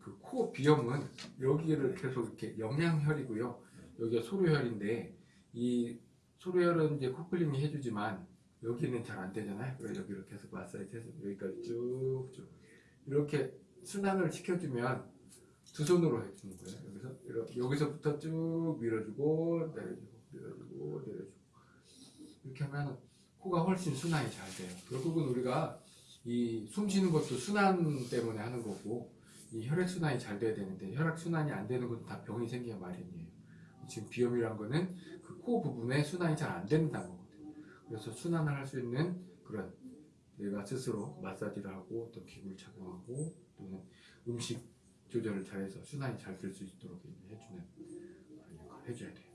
그 코 비염은 여기를 계속 이렇게 영양혈이고요. 여기가 소료혈인데 이 소료혈은 이제 코클링이 해주지만 여기는 잘 안 되잖아요. 그래서 여기를 계속 마사지 해서 여기까지 쭉쭉 이렇게 순환을 시켜주면 두 손으로 해주는 거예요. 여기서 이렇게, 여기서부터 쭉 밀어주고 내려주고 밀어주고 내려주고 이렇게 하면 코가 훨씬 순환이 잘 돼요. 결국은 우리가 이 숨 쉬는 것도 순환 때문에 하는 거고 이 혈액 순환이 잘 돼야 되는데 혈액 순환이 안 되는 것도 다 병이 생기야 마련이에요. 지금 비염이란 거는 그 코 부분에 순환이 잘 안 된다는 거거든요. 그래서 순환을 할 수 있는 그런 내가 스스로 마사지를 하고 또 기구를 착용하고 또는 음식 조절을 잘해서 순환이 잘 될 수 있도록 해주는 역할을 해줘야 돼요.